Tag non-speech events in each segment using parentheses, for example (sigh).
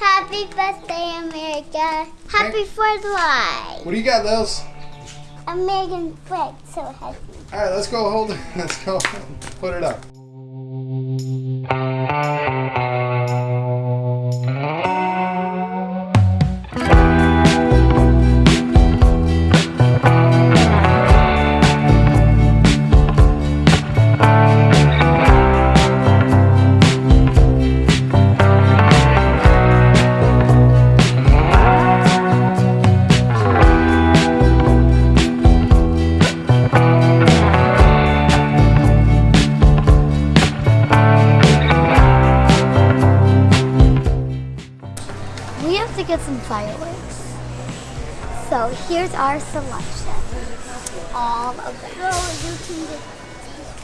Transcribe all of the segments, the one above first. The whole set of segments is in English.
Happy birthday, America. Happy 4th of July. What do you got, Lils? American flag, so happy. All right, let's go hold it. (laughs) Let's go put it up. To get some fireworks. So here's our selection. All of them. you can get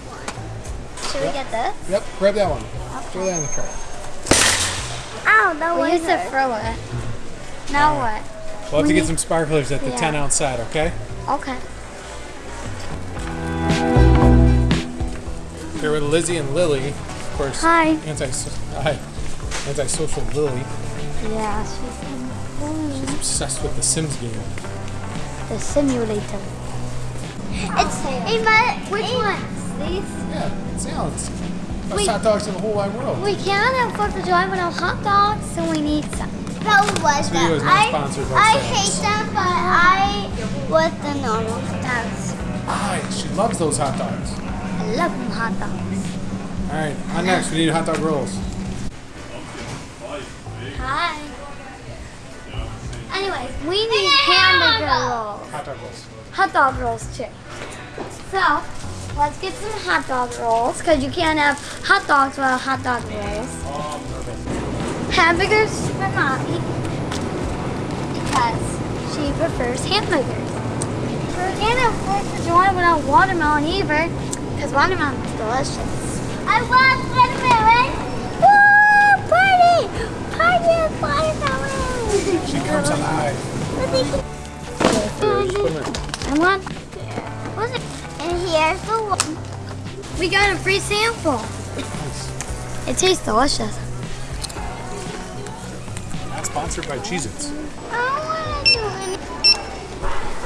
one. Should we get this? Yep, grab that one. Throw that in the cart. Ow, that We was used to throw it. Now what? We'll have to get some sparklers at the Yeah. 10 outside, okay? Okay. Here with Lizzie and Lily. Of course, Hi. anti hi. antisocial Lily. Yeah, she's in Obsessed with the Sims game. the simulator. It's Ava. Which ones? These? Yeah, sounds. Best Wait. hot dogs in the whole wide world. We can't have Fourth of July without hot dogs, so we need some. That was video is them. I, I hate them, but I with the normal hot dogs. Hi, she loves those hot dogs. I love them hot dogs. All right, on next, we need hot dog rolls. Hi. Anyways, we need hamburger rolls. Hot dog rolls. Hot dog rolls too. So, let's get some hot dog rolls, because you can't have hot dogs without hot dog rolls. Hamburgers for mommy, because she prefers hamburgers. We can't have Fourth of July without watermelon either, because watermelon is delicious. I love watermelon. Woo! Party! Party of watermelon! She comes alive. I want, What's it? And here's the one. we got a free sample. Nice. It tastes delicious. Not sponsored by Cheez Its. I want to do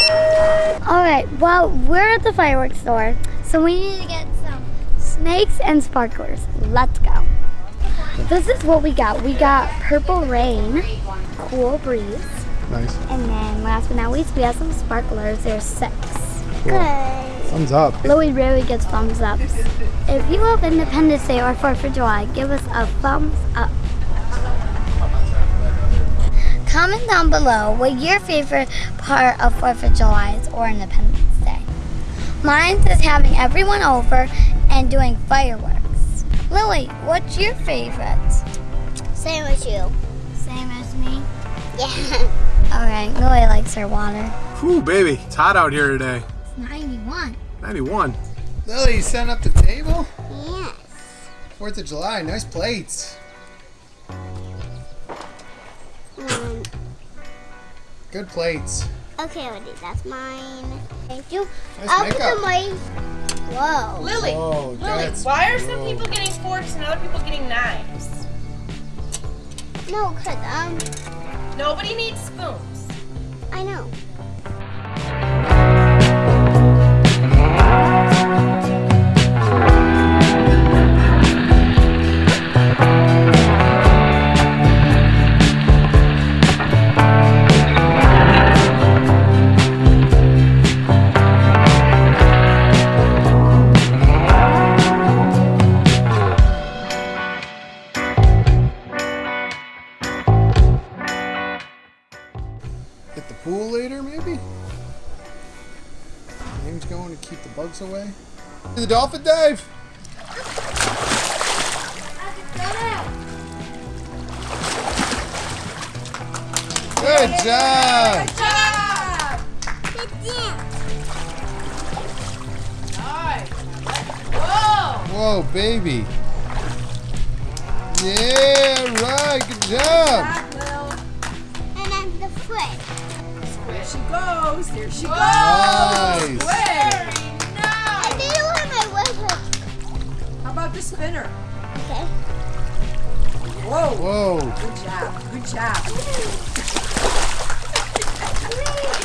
it. All right, well, we're at the fireworks store, so we need to get some snakes and sparklers. Let's go. This is what we got. We got purple rain, cool breeze, Nice. and then last but not least, we have some sparklers. There's six. Good. Thumbs up. Louis really gets thumbs ups. If you love Independence Day or 4th of July, give us a thumbs up. Comment down below what your favorite part of 4th of July is or Independence Day. Mine is having everyone over and doing fireworks. Lily, what's your favorite? Same as you. Same as me. Yeah. (laughs) Alright, Lily likes her water. Whew, baby. It's hot out here today. It's 91. 91. Lily, you setting up the table? Yes. Fourth of July, nice plates. Um, Good plates. okay, Woody, that's mine. Thank you. Nice I'll put makeup. them away. Whoa. Lily, Whoa, Lily, why are some whoa. people getting forks and other people getting knives? No, cause um, Nobody needs spoons. I know. The dolphin dive! Good job! Good job! Nice. Whoa! Whoa, baby. Yeah, right. Good job. Back, Lil. And then the foot. There she goes. There she goes. Nice. Very about the spinner? Okay. Whoa. Whoa. Good job. Good job. (laughs)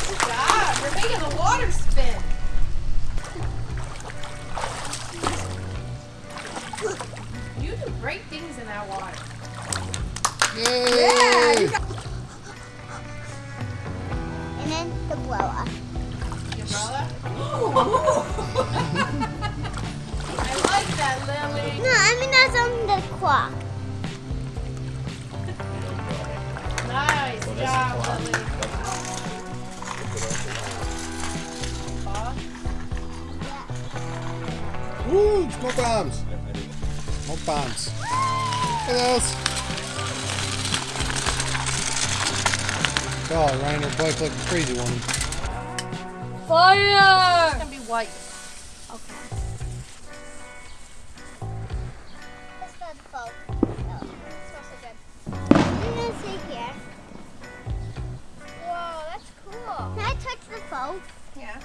Good job. You're making the water spin. Nice job, Lily. Woo! Smoke bombs. Smoke bombs. Hey, those. Oh, riding her bike like a crazy woman. Fire! It's gonna be white. Okay. Let's the phone. Oh, smells so good. I'm gonna sit here. Whoa, that's cool. Can I touch the phone? Yeah.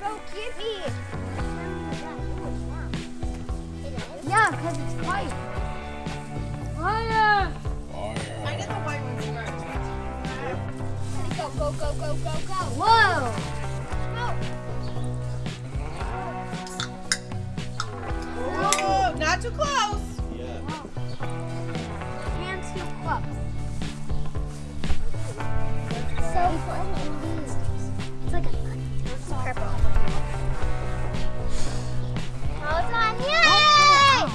So cute. Yeah. Yeah, because it's white. Fire! I did the white ones first. Go, go, go, go, go, go. Whoa! Whoa, not too close. Like a purple. Hold on. Yay!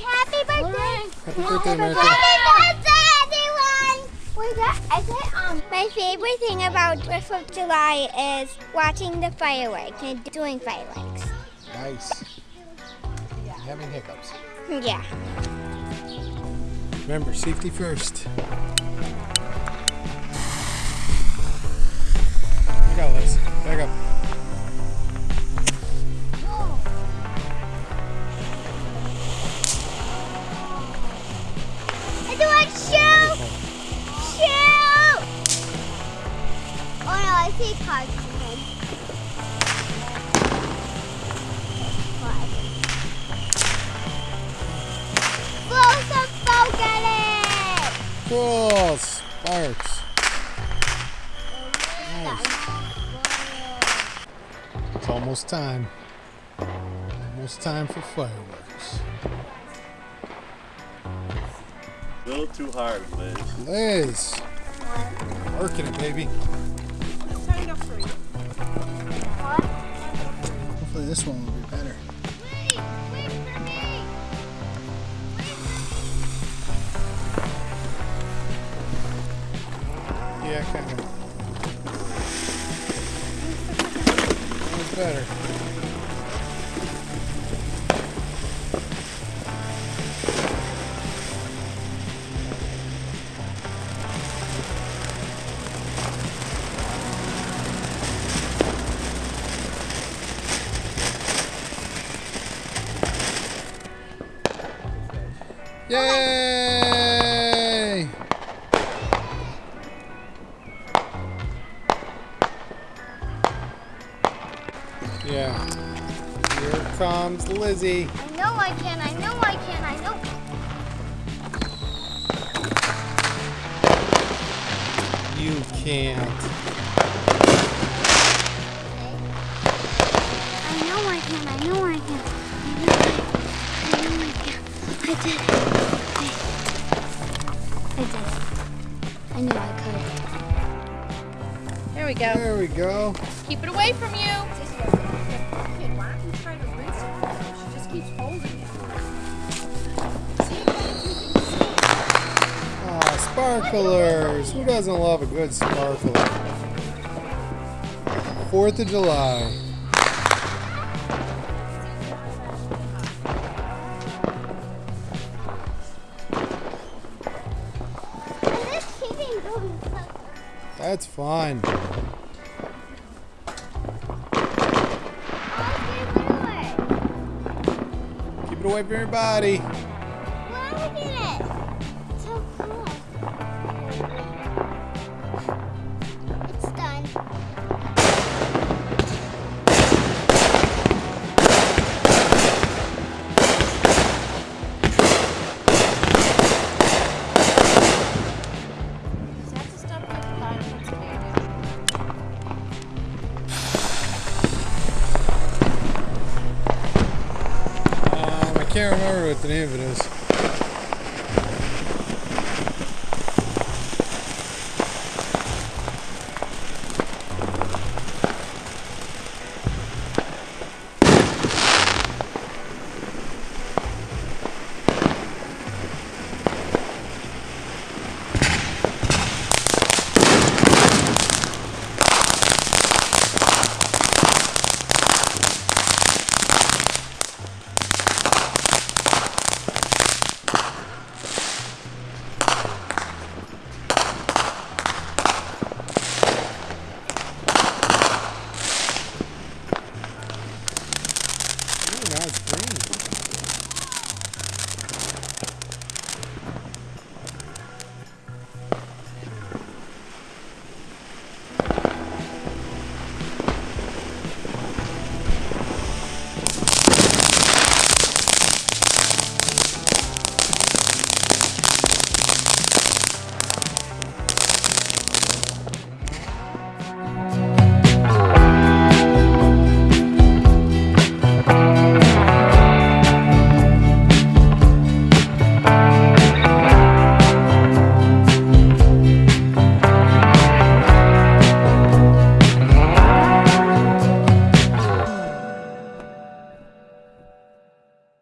Happy birthday. Happy birthday, America. Happy birthday, everyone. Wait, that, I said, um, my favorite thing about 4th of July is watching the fireworks and doing fireworks. Nice. Yeah. Having hiccups. Yeah. Remember, safety first. Back up, Liz. Back up. I do want shoot. Shoot. Oh no, I see cars coming. What? Blow some smoke at it. Cool. Sparks. Almost time. Almost time for fireworks. A little too hard, Liz. Liz. Working it, baby. It's timed up for you. Hopefully this one will be better. Wait, wait for me. Yeah, kind of. Better. Yay! Comes Lizzie. I know I can, I know I can, I know. You can't. I know I can, I know I can. I know I, I know I can. I did it. I, I did it. I knew I could. There we go. There we go. Keep it away from you. Sparklers. Who doesn't love a good sparkler? Fourth of July. That's fun. Keep it away from your body. The name of it is.